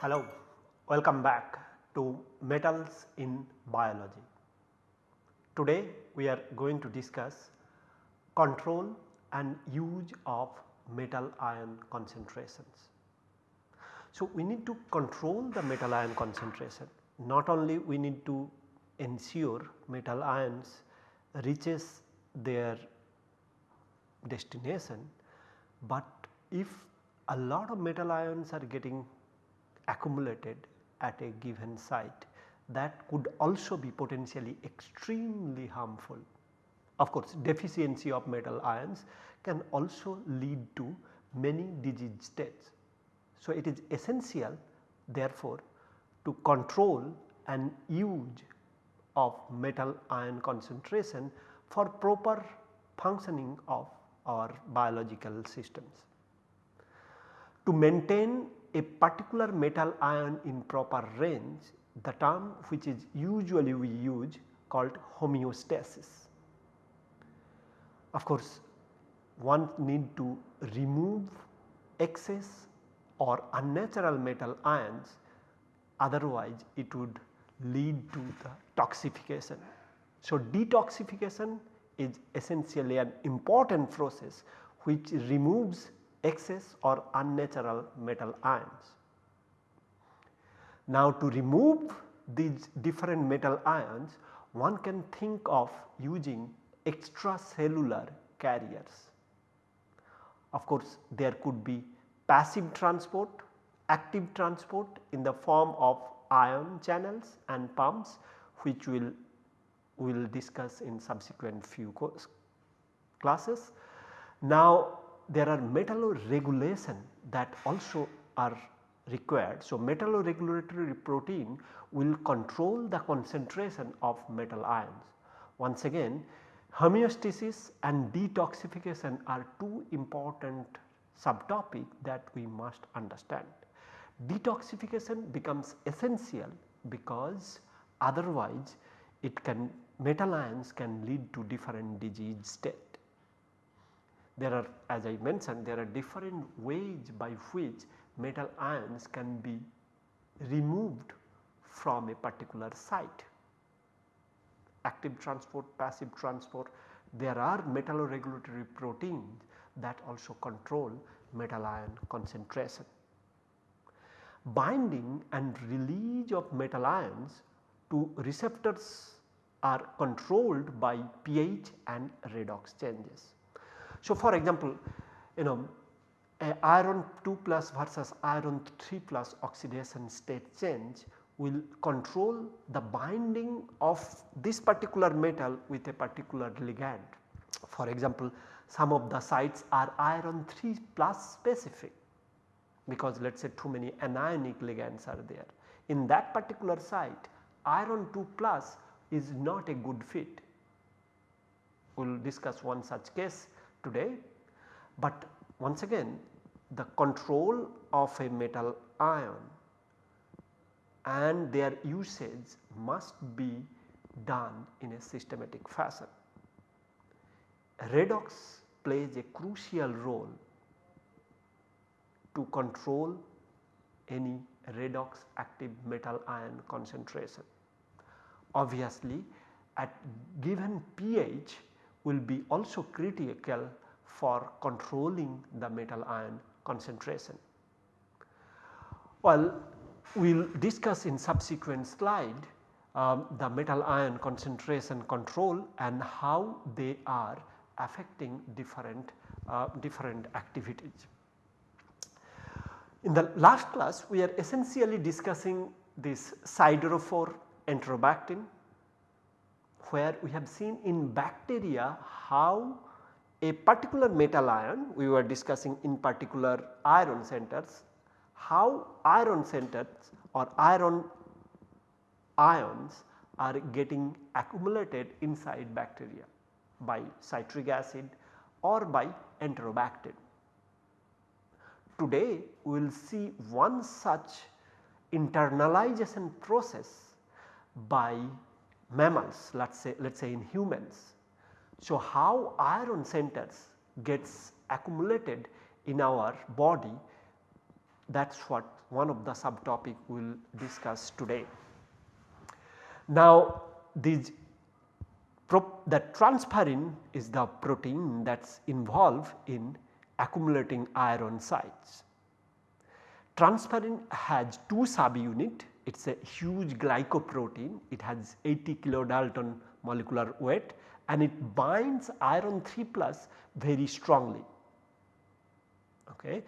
Hello, welcome back to metals in biology. Today we are going to discuss control and use of metal ion concentrations. So, we need to control the metal ion concentration not only we need to ensure metal ions reaches their destination, but if a lot of metal ions are getting accumulated at a given site that could also be potentially extremely harmful. Of course, deficiency of metal ions can also lead to many disease states. So, it is essential therefore to control and use of metal ion concentration for proper functioning of our biological systems. To maintain a particular metal ion in proper range the term which is usually we use called homeostasis. Of course, one need to remove excess or unnatural metal ions otherwise it would lead to the toxification. So, detoxification is essentially an important process which removes excess or unnatural metal ions. Now to remove these different metal ions one can think of using extracellular carriers. Of course, there could be passive transport, active transport in the form of ion channels and pumps which we will will discuss in subsequent few classes. Now there are metalloregulation that also are required. So, metalloregulatory protein will control the concentration of metal ions. Once again homeostasis and detoxification are two important subtopic that we must understand. Detoxification becomes essential because otherwise it can metal ions can lead to different disease state there are as I mentioned there are different ways by which metal ions can be removed from a particular site. Active transport, passive transport, there are metalloregulatory proteins that also control metal ion concentration. Binding and release of metal ions to receptors are controlled by pH and redox changes. So, for example, you know iron 2 plus versus iron 3 plus oxidation state change will control the binding of this particular metal with a particular ligand. For example, some of the sites are iron 3 plus specific because let us say too many anionic ligands are there. In that particular site iron 2 plus is not a good fit. We will discuss one such case today, but once again the control of a metal ion and their usage must be done in a systematic fashion. Redox plays a crucial role to control any redox active metal ion concentration. Obviously at given pH will be also critical for controlling the metal ion concentration. Well, we will discuss in subsequent slide um, the metal ion concentration control and how they are affecting different, uh, different activities. In the last class we are essentially discussing this siderophore enterobactin where we have seen in bacteria how a particular metal ion we were discussing in particular iron centers how iron centers or iron ions are getting accumulated inside bacteria by citric acid or by enterobactin. Today we will see one such internalization process by mammals let us say let us say in humans. So, how iron centers gets accumulated in our body that is what one of the subtopic we will discuss today. Now these the transferrin is the protein that is involved in accumulating iron sites. Transferrin has two subunit it is a huge glycoprotein it has 80 kilodalton molecular weight and it binds iron 3 plus very strongly. Okay.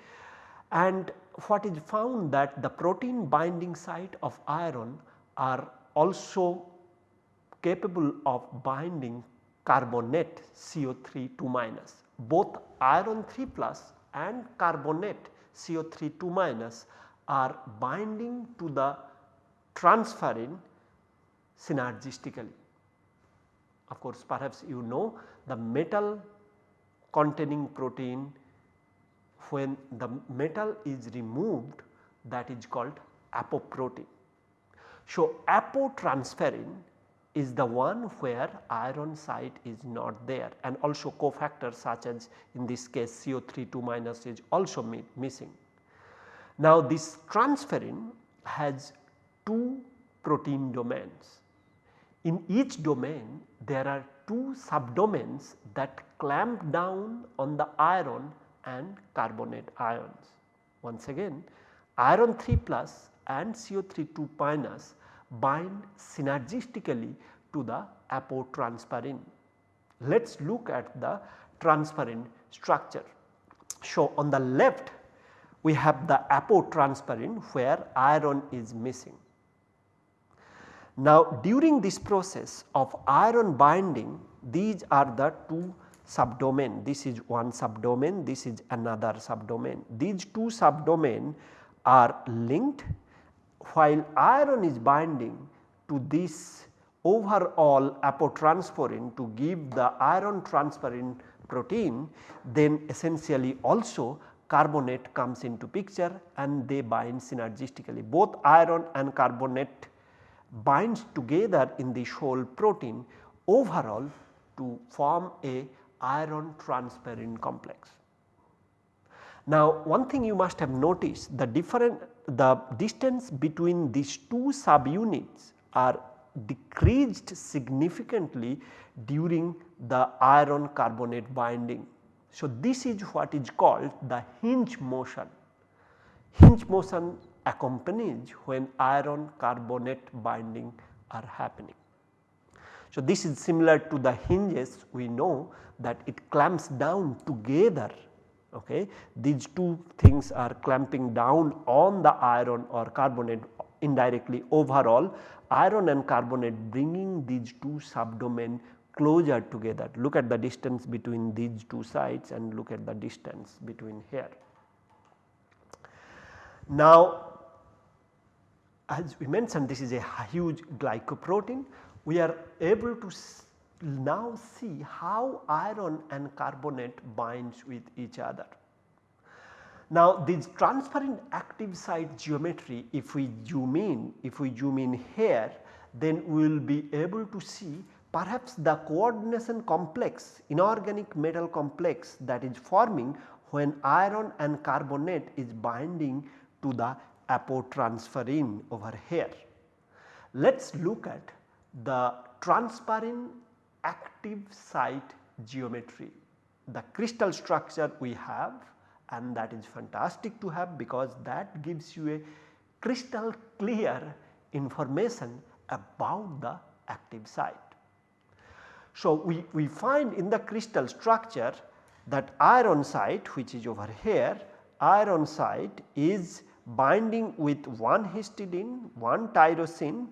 And what is found that the protein binding site of iron are also capable of binding carbonate CO3 2 minus. Both iron 3 plus and carbonate CO3 2 minus are binding to the transferrin synergistically. Of course, perhaps you know the metal containing protein when the metal is removed that is called apoprotein. So, apotransferrin is the one where iron site is not there and also cofactors such as in this case CO3 2 minus is also missing. Now this transferrin has two protein domains. In each domain there are two subdomains that clamp down on the iron and carbonate ions. Once again iron 3 plus and CO3 2 minus bind synergistically to the apotransferrin. Let us look at the transferrin structure. So, on the left we have the apotransferrin where iron is missing. Now, during this process of iron binding these are the two subdomain this is one subdomain this is another subdomain. These two subdomain are linked while iron is binding to this overall apotransferrin to give the iron transferrin protein then essentially also carbonate comes into picture and they bind synergistically. Both iron and carbonate binds together in the whole protein overall to form a iron transferrin complex. Now one thing you must have noticed the different the distance between these two subunits are decreased significantly during the iron carbonate binding. So, this is what is called the hinge motion. Hinge motion accompanies when iron carbonate binding are happening. So, this is similar to the hinges we know that it clamps down together okay. These two things are clamping down on the iron or carbonate indirectly overall iron and carbonate bringing these two subdomain closer together. Look at the distance between these two sides and look at the distance between here. Now as we mentioned this is a huge glycoprotein we are able to now see how iron and carbonate binds with each other. Now this transferrin active site geometry if we zoom in, if we zoom in here then we will be able to see perhaps the coordination complex inorganic metal complex that is forming when iron and carbonate is binding to the apotransferrin over here. Let us look at the transferrin active site geometry. The crystal structure we have and that is fantastic to have because that gives you a crystal clear information about the active site. So, we, we find in the crystal structure that iron site which is over here iron site is binding with one histidine, one tyrosine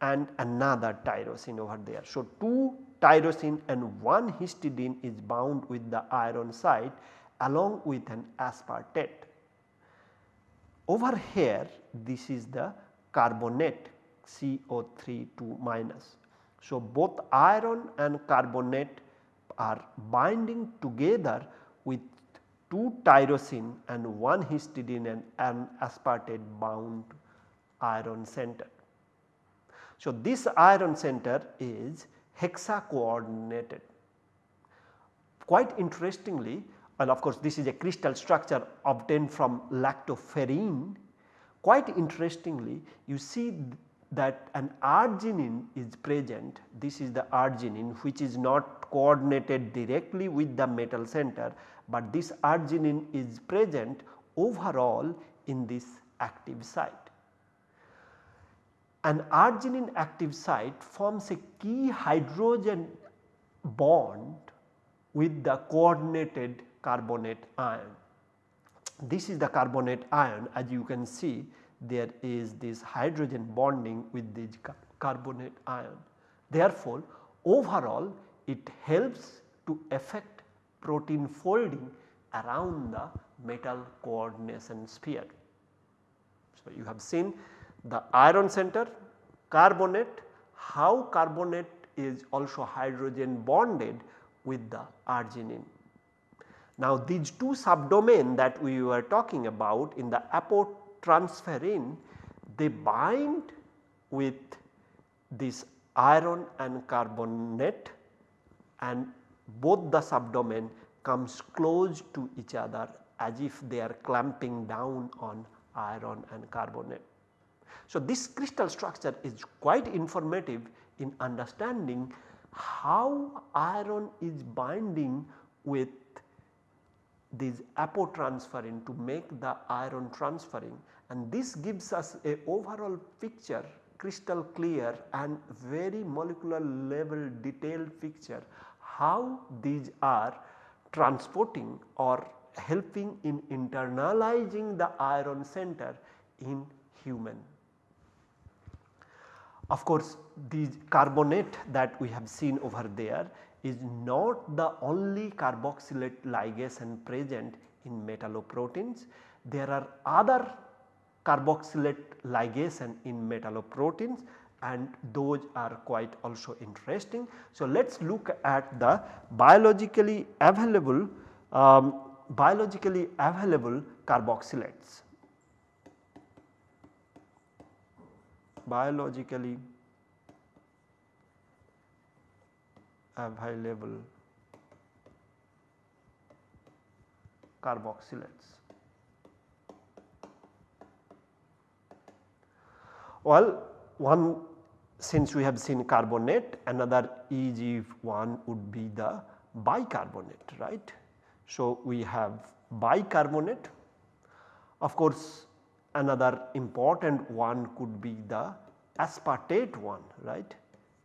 and another tyrosine over there. So, two tyrosine and one histidine is bound with the iron site along with an aspartate. Over here this is the carbonate CO3 2 minus. So, both iron and carbonate are binding together with 2 tyrosine and 1 histidine and an aspartate bound iron center. So, this iron center is hexa coordinated. Quite interestingly and of course this is a crystal structure obtained from lactoferrin. Quite interestingly you see that an arginine is present this is the arginine which is not coordinated directly with the metal center, but this arginine is present overall in this active site. An arginine active site forms a key hydrogen bond with the coordinated carbonate ion. This is the carbonate ion as you can see there is this hydrogen bonding with this carbonate ion. Therefore, overall it helps to affect protein folding around the metal coordination sphere. So, you have seen the iron center carbonate how carbonate is also hydrogen bonded with the arginine. Now these two subdomain that we were talking about in the apotransferrin they bind with this iron and carbonate and both the subdomain comes close to each other as if they are clamping down on iron and carbonate. So, this crystal structure is quite informative in understanding how iron is binding with this apotransferrin to make the iron transferrin and this gives us a overall picture crystal clear and very molecular level detailed picture how these are transporting or helping in internalizing the iron center in human. Of course, the carbonate that we have seen over there is not the only carboxylate ligation present in metalloproteins. There are other carboxylate ligation in metalloproteins and those are quite also interesting. So, let us look at the biologically available um, biologically available carboxylates. Biologically available carboxylates. Well, one since we have seen carbonate another easy one would be the bicarbonate right. So, we have bicarbonate of course another important one could be the aspartate one right.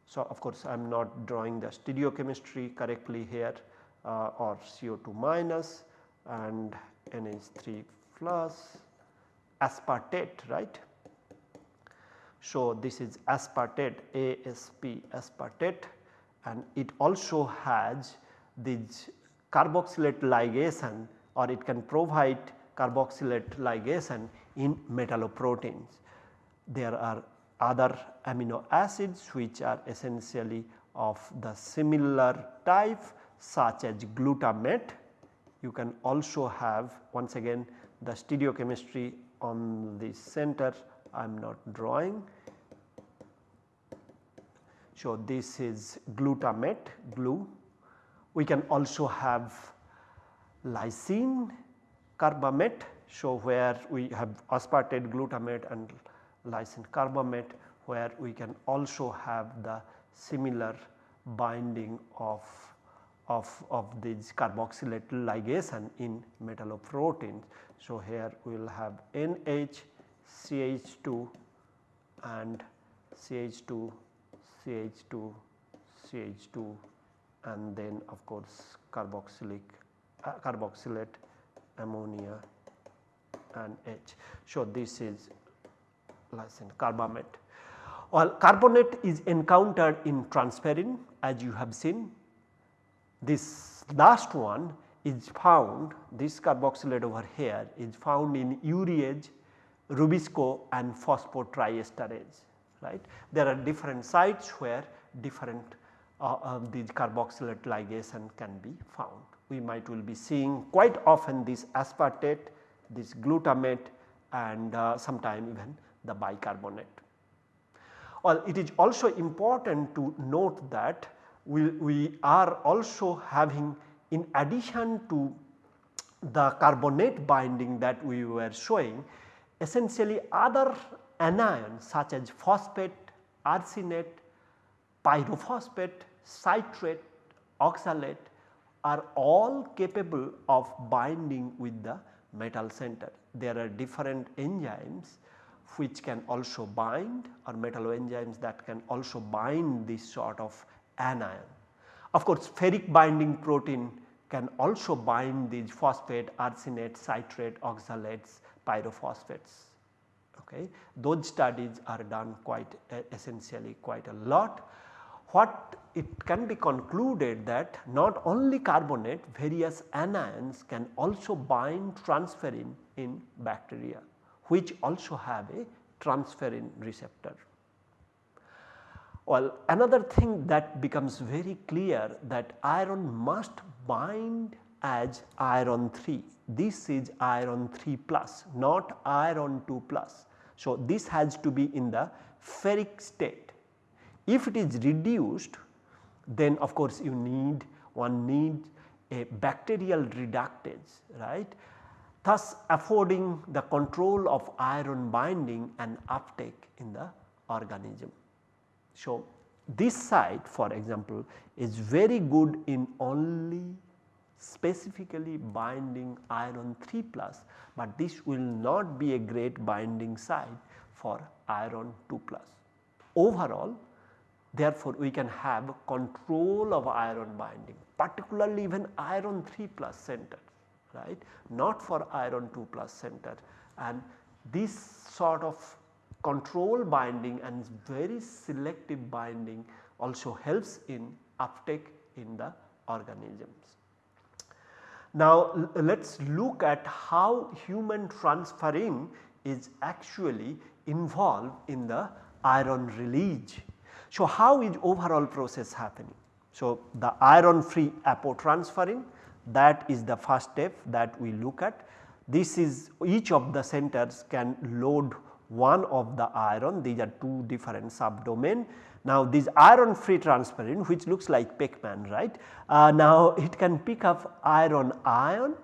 So, of course, I am not drawing the stereochemistry correctly here uh, or CO2 minus and NH3 plus aspartate right. So, this is aspartate ASP aspartate and it also has this carboxylate ligation or it can provide carboxylate ligation in metalloproteins. There are other amino acids which are essentially of the similar type such as glutamate. You can also have once again the stereochemistry on the center I am not drawing. So, this is glutamate Glu. We can also have lysine carbamate. So, where we have aspartate glutamate and lysine carbamate where we can also have the similar binding of, of, of this carboxylate ligation in metalloproteins. So, here we will have NH CH2 and CH2 CH2 CH2 and then of course carboxylic uh, carboxylate ammonia and H. So, this is lysine carbamate. Well, carbonate is encountered in transferrin as you have seen. This last one is found this carboxylate over here is found in urease, rubisco and phosphotriesterase right. There are different sites where different uh, uh, these carboxylate ligation can be found. We might will be seeing quite often this aspartate, this glutamate and uh, sometime even the bicarbonate. Well, it is also important to note that we, we are also having in addition to the carbonate binding that we were showing essentially other anions such as phosphate, arsenate, pyrophosphate, citrate, oxalate are all capable of binding with the metal center. There are different enzymes which can also bind or metal enzymes that can also bind this sort of anion. Of course, ferric binding protein can also bind these phosphate, arsenate, citrate, oxalates, pyrophosphates. Okay. Those studies are done quite essentially quite a lot. What it can be concluded that not only carbonate various anions can also bind transferrin in bacteria which also have a transferrin receptor. Well, another thing that becomes very clear that iron must bind as iron 3. This is iron 3 plus not iron 2 plus. So, this has to be in the ferric state. If it is reduced then of course you need one needs a bacterial reductase right thus affording the control of iron binding and uptake in the organism. So, this site for example is very good in only specifically binding iron 3 plus, but this will not be a great binding site for iron 2 plus. Overall therefore, we can have control of iron binding particularly even iron 3 plus center right not for iron 2 plus center and this sort of control binding and very selective binding also helps in uptake in the organisms. Now let us look at how human transferrin is actually involved in the iron release. So how is overall process happening? So the iron free apotransferrin that is the first step that we look at. This is each of the centers can load one of the iron these are two different subdomain. Now this iron free transferrin which looks like Pac-Man right. Uh, now it can pick up iron ion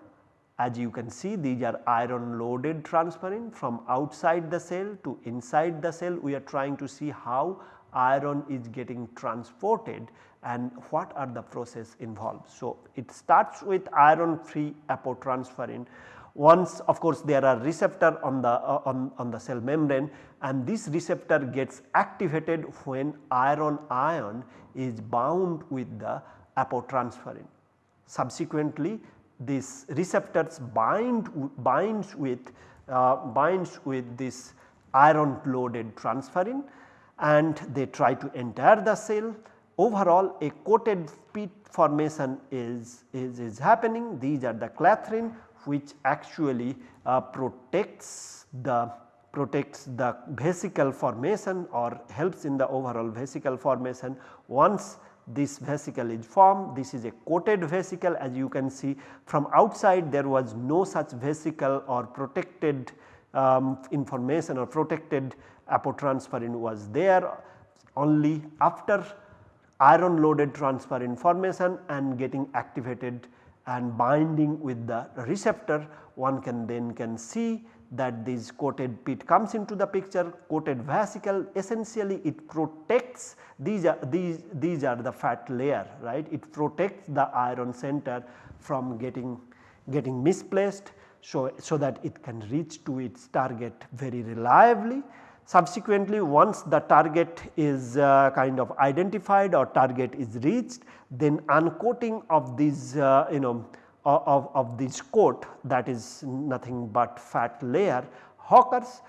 as you can see these are iron loaded transferrin from outside the cell to inside the cell we are trying to see how iron is getting transported and what are the process involved. So, it starts with iron free apotransferrin once of course there are receptor on the uh, on, on the cell membrane and this receptor gets activated when iron ion is bound with the apotransferrin. Subsequently this receptors bind binds with uh, binds with this iron loaded transferrin and they try to enter the cell. Overall a coated pit formation is, is, is happening these are the clathrin which actually uh, protects the protects the vesicle formation or helps in the overall vesicle formation. Once this vesicle is formed this is a coated vesicle as you can see from outside there was no such vesicle or protected um, information or protected apotransferrin was there only after iron loaded transferrin formation and getting activated and binding with the receptor one can then can see that this coated pit comes into the picture. Coated vesicle essentially it protects these are these these are the fat layer right? It protects the iron center from getting getting misplaced so so that it can reach to its target very reliably Subsequently once the target is uh, kind of identified or target is reached then uncoating of these uh, you know of, of this coat that is nothing but fat layer occurs.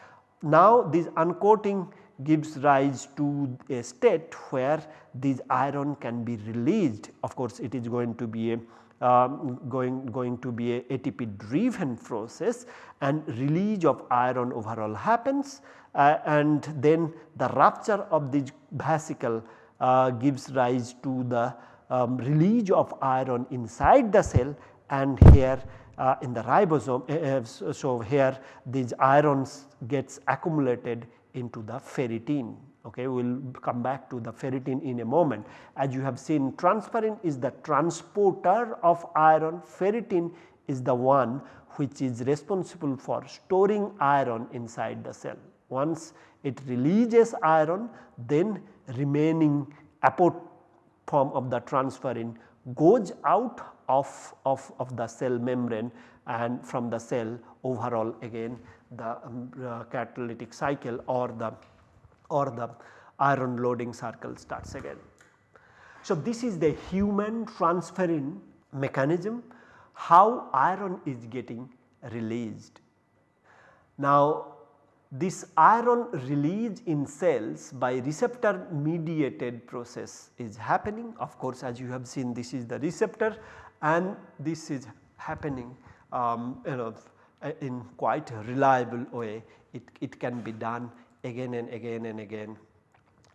Now this uncoating gives rise to a state where this iron can be released of course it is going to be a um, going, going to be a ATP driven process and release of iron overall happens uh, and then the rupture of the vesicle uh, gives rise to the um, release of iron inside the cell and here uh, in the ribosome. Uh, uh so here these irons gets accumulated into the ferritin okay we will come back to the ferritin in a moment. As you have seen transferrin is the transporter of iron ferritin is the one which is responsible for storing iron inside the cell. Once it releases iron then remaining apophyte form of the transferrin goes out of, of, of the cell membrane and from the cell overall again the um, uh, catalytic cycle or the or the iron loading circle starts again. So, this is the human transferrin mechanism how iron is getting released. Now this iron release in cells by receptor mediated process is happening of course as you have seen this is the receptor and this is happening um, you know in quite a reliable way it, it can be done again and again and again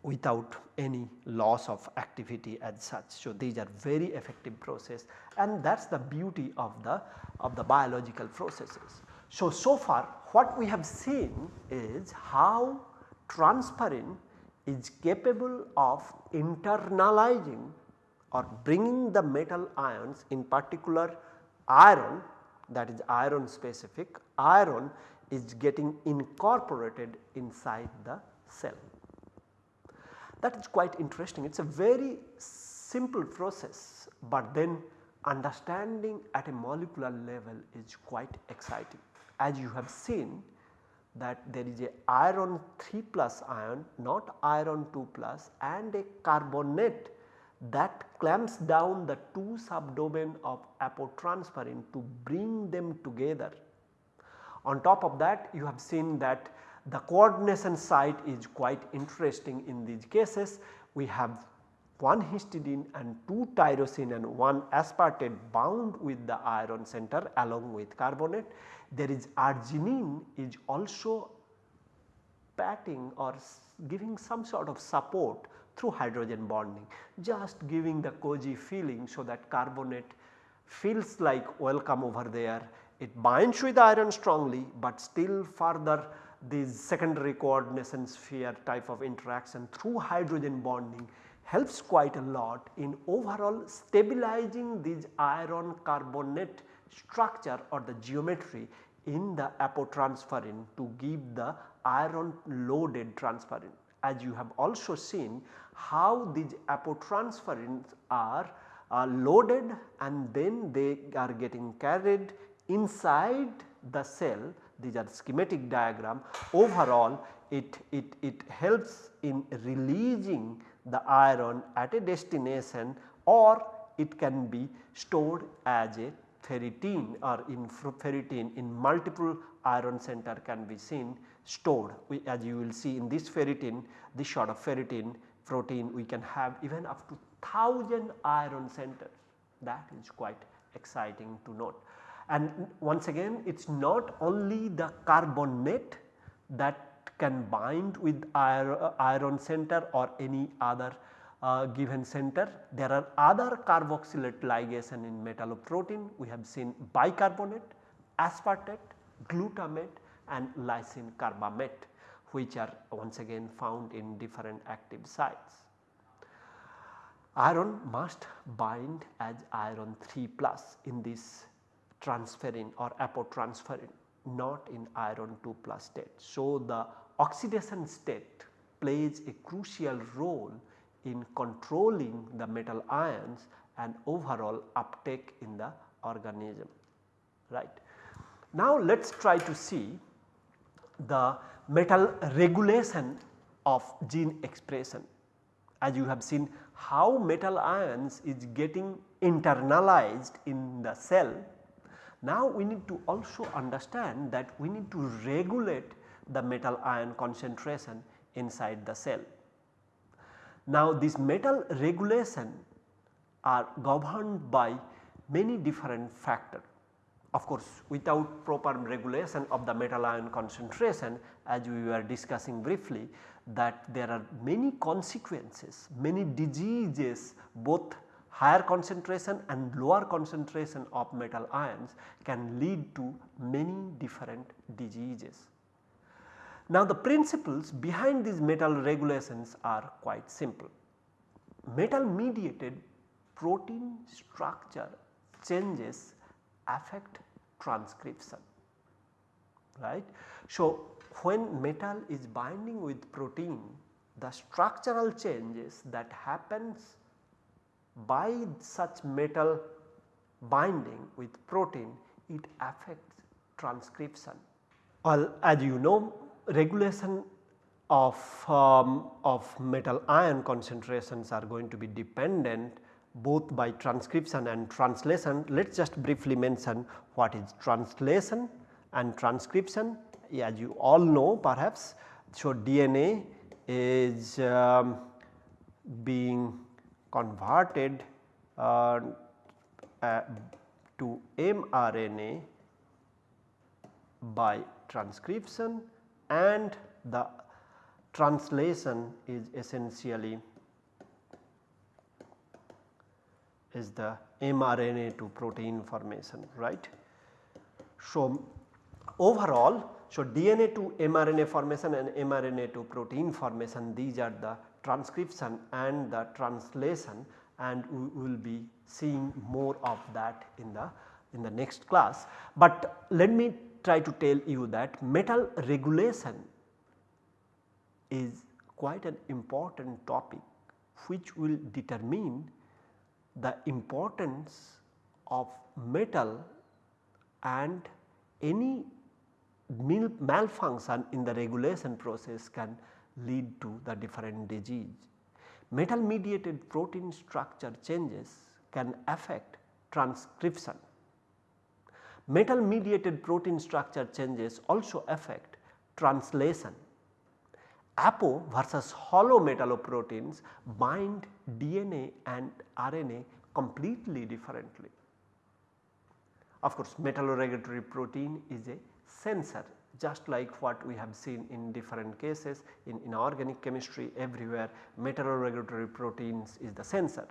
without any loss of activity as such. So, these are very effective process and that is the beauty of the of the biological processes. So, so far what we have seen is how transferrin is capable of internalizing or bringing the metal ions in particular iron that is iron specific iron is getting incorporated inside the cell. That is quite interesting it is a very simple process, but then understanding at a molecular level is quite exciting. As you have seen that there is a iron 3 plus ion not iron 2 plus and a carbonate that clamps down the two subdomain of apotransferrin to bring them together on top of that you have seen that the coordination site is quite interesting in these cases. We have one histidine and two tyrosine and one aspartate bound with the iron center along with carbonate. There is arginine is also patting or giving some sort of support through hydrogen bonding just giving the cozy feeling so that carbonate feels like welcome over there it binds with iron strongly, but still further these secondary coordination sphere type of interaction through hydrogen bonding helps quite a lot in overall stabilizing this iron carbonate structure or the geometry in the apotransferrin to give the iron loaded transferrin. As you have also seen how these apotransferrins are, are loaded and then they are getting carried inside the cell these are schematic diagram overall it, it, it helps in releasing the iron at a destination or it can be stored as a ferritin or in ferritin in multiple iron center can be seen stored we, as you will see in this ferritin this sort of ferritin protein we can have even up to 1000 iron centers that is quite exciting to note. And once again it is not only the carbonate that can bind with iron center or any other uh, given center. There are other carboxylate ligation in metalloprotein. We have seen bicarbonate, aspartate, glutamate and lysine carbamate which are once again found in different active sites. Iron must bind as iron 3 plus in this transferrin or apotransferrin not in iron 2 plus state. So, the oxidation state plays a crucial role in controlling the metal ions and overall uptake in the organism right. Now, let us try to see the metal regulation of gene expression as you have seen how metal ions is getting internalized in the cell now we need to also understand that we need to regulate the metal ion concentration inside the cell. Now this metal regulation are governed by many different factors. Of course, without proper regulation of the metal ion concentration as we were discussing briefly that there are many consequences, many diseases both higher concentration and lower concentration of metal ions can lead to many different diseases. Now the principles behind these metal regulations are quite simple. Metal mediated protein structure changes affect transcription right. So when metal is binding with protein the structural changes that happens by such metal binding with protein it affects transcription. Well as you know regulation of, um, of metal ion concentrations are going to be dependent both by transcription and translation. Let us just briefly mention what is translation and transcription as you all know perhaps. So, DNA is um, being converted uh, uh, to mRNA by transcription and the translation is essentially is the mRNA to protein formation right. So, overall so DNA to mRNA formation and mRNA to protein formation these are the transcription and the translation and we will be seeing more of that in the in the next class. But let me try to tell you that metal regulation is quite an important topic which will determine the importance of metal and any malfunction in the regulation process can lead to the different disease. Metal mediated protein structure changes can affect transcription. Metal mediated protein structure changes also affect translation. Apo versus holo metalloproteins bind DNA and RNA completely differently. Of course, metalloregulatory protein is a sensor just like what we have seen in different cases in, in organic chemistry everywhere metalloregulatory proteins is the sensor.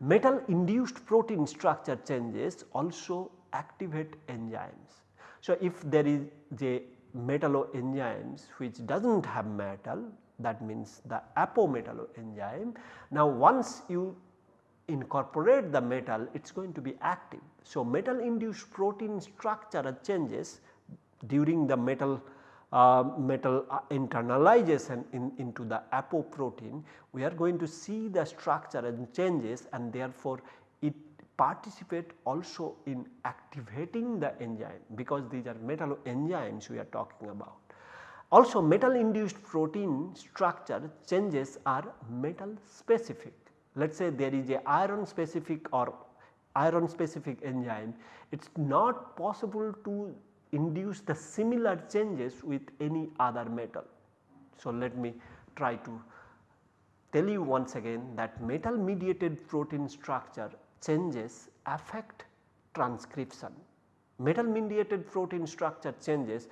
Metal induced protein structure changes also activate enzymes. So, if there is a metalloenzymes which does not have metal that means the apometalloenzyme. Now once you incorporate the metal it is going to be active. So, metal induced protein structure changes during the metal uh, metal uh, internalization in, into the apoprotein we are going to see the structure and changes and therefore it participate also in activating the enzyme because these are metalloenzymes we are talking about. Also metal induced protein structure changes are metal specific. Let us say there is a iron specific or iron specific enzyme it is not possible to induce the similar changes with any other metal. So, let me try to tell you once again that metal mediated protein structure changes affect transcription. Metal mediated protein structure changes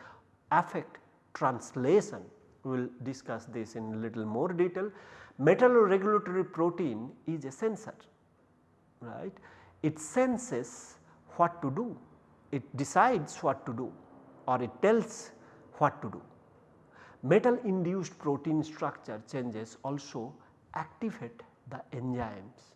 affect translation. We will discuss this in little more detail. Metal regulatory protein is a sensor, right. It senses what to do it decides what to do or it tells what to do. Metal induced protein structure changes also activate the enzymes.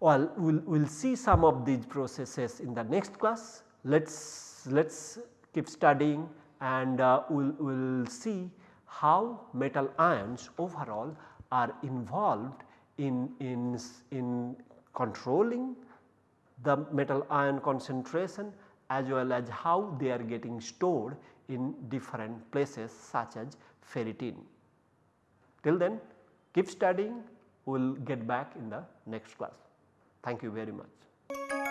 Well, we will we'll see some of these processes in the next class. Let us let us keep studying and uh, we will we'll see how metal ions overall are involved in, in, in controlling the metal ion concentration as well as how they are getting stored in different places such as ferritin. Till then keep studying we will get back in the next class. Thank you very much.